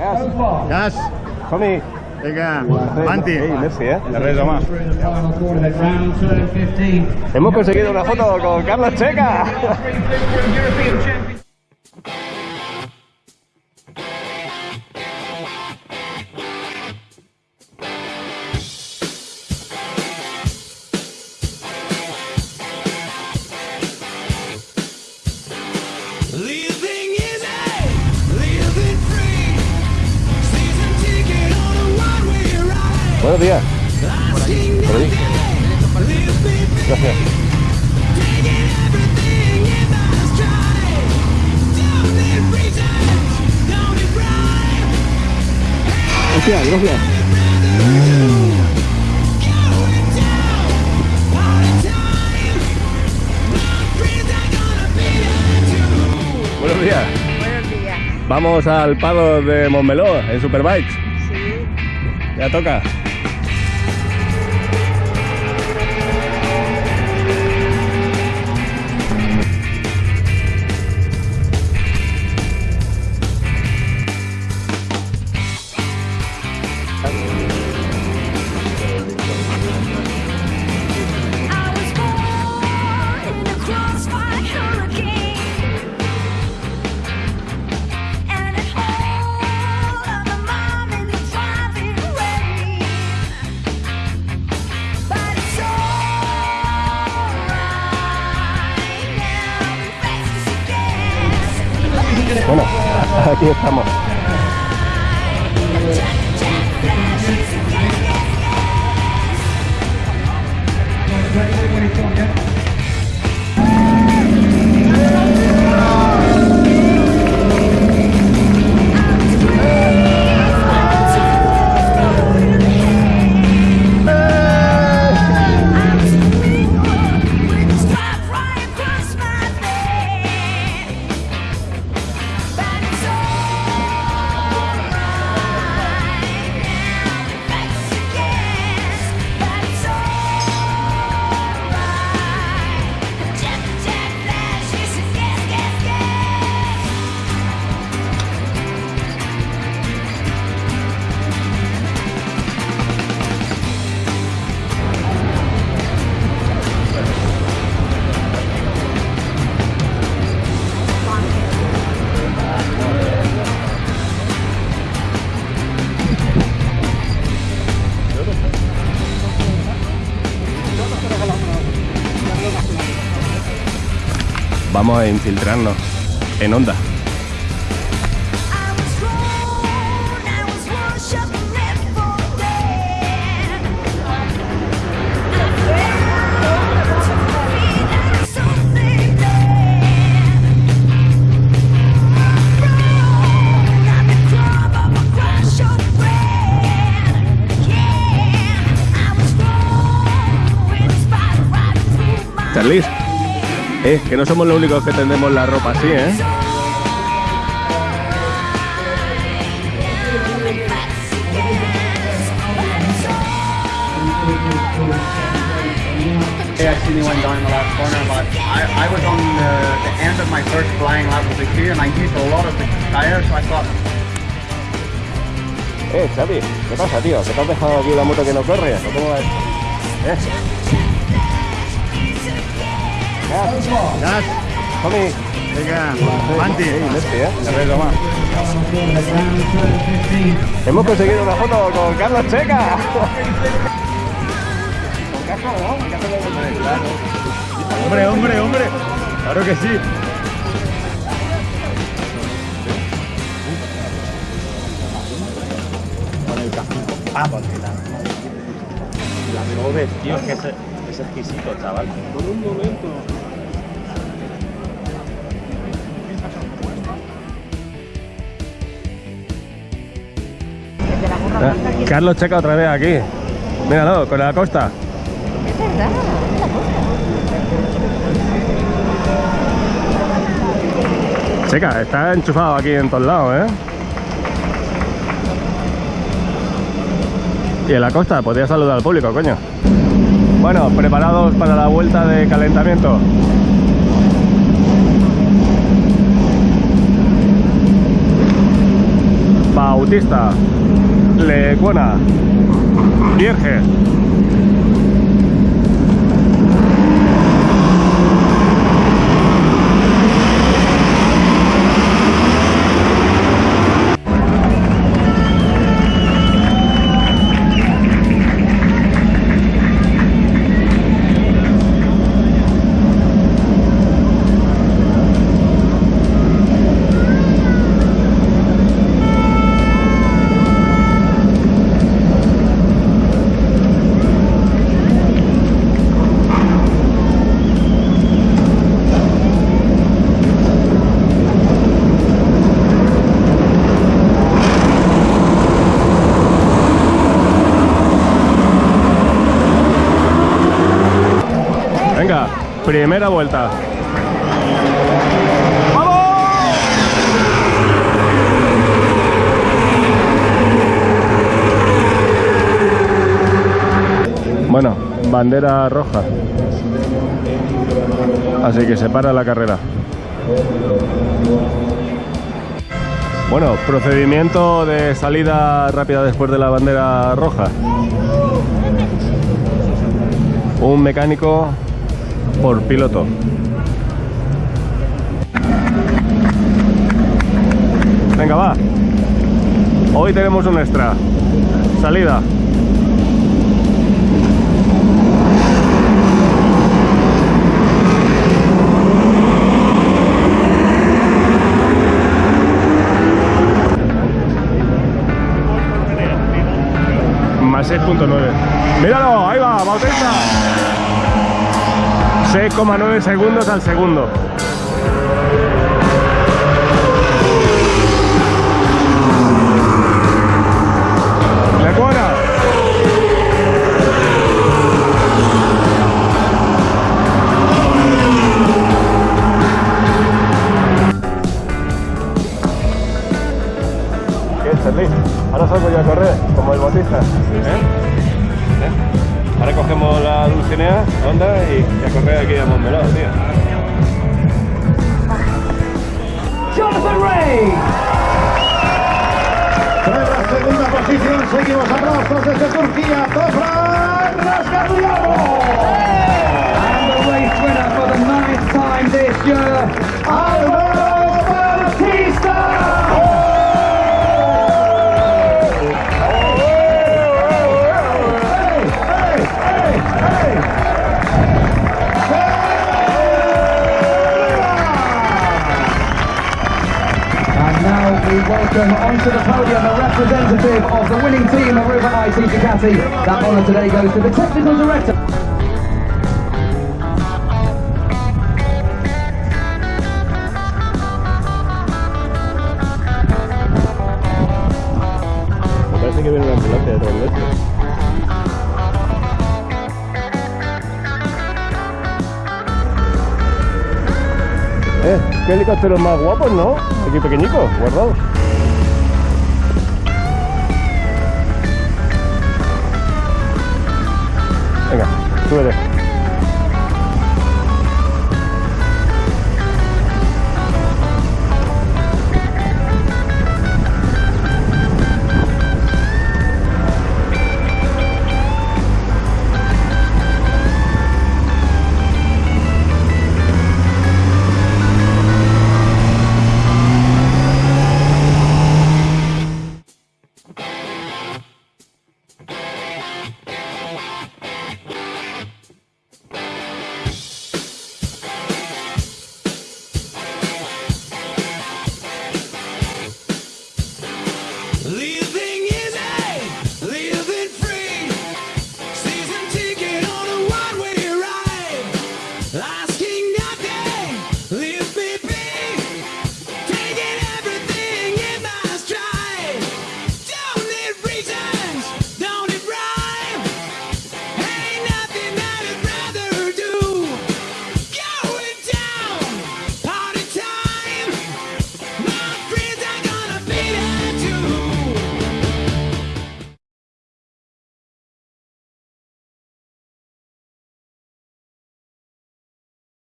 Gas. Gas. Tommy. Vinga, Manti. Ei, merci, eh? Res, home. Hemos conseguido una foto con Carlos Checa. time. My friends are gonna be there too. Buenos días. Buenos días. Vamos al pado de Montmeló en Superbikes. Sí. Ya toca. Aquí estamos. Vamos a infiltrarnos en onda. I eh, que no somos los únicos que tendemos la ropa así, ¿eh? I accidentally went down the last corner, but I, I was on the, the end of my first flying lap of the queue and I used a lot of the tires, so I thought, Eh, Xavi, ¿qué pasa, tío? ¿Que te has dejado aquí la moto que no corre? ¿O cómo va esto? ¿Eh? Vinga, Manti. Eh? Hemos conseguido una foto con Carlos Checa. Hombre, hombre, hombre. Claro que sí. Con el casco. Ah, porque la... La tío, que es, es exquisito, chaval. Por un momento. Carlos Checa otra vez aquí. Míralo, con la costa. Es verdad, la cosa. Checa, está enchufado aquí en todos lados, ¿eh? Y en la costa, podría saludar al público, coño. Bueno, preparados para la vuelta de calentamiento. Bautista, Lecuona, Vierge. Primera vuelta. Bueno, bandera roja. Así que se para la carrera. Bueno, procedimiento de salida rápida después de la bandera roja. Un mecánico por piloto. Venga, va. Hoy tenemos un extra. Salida. Más 6.9. Míralo, ahí va, Bautista. 6,9 segundos al segundo. Ray. En la segunda posición seguimos aplausos desde Turquía, Tofran Rasgagliano. And the race winner for the ninth time this year, Álvaro Ducati. That honour today goes to the technical director. Que viene una ambulancia nuestro. Eh, qué helicópteros más guapos, ¿no? Aquí pequeñicos, guardados. Venga, súbete.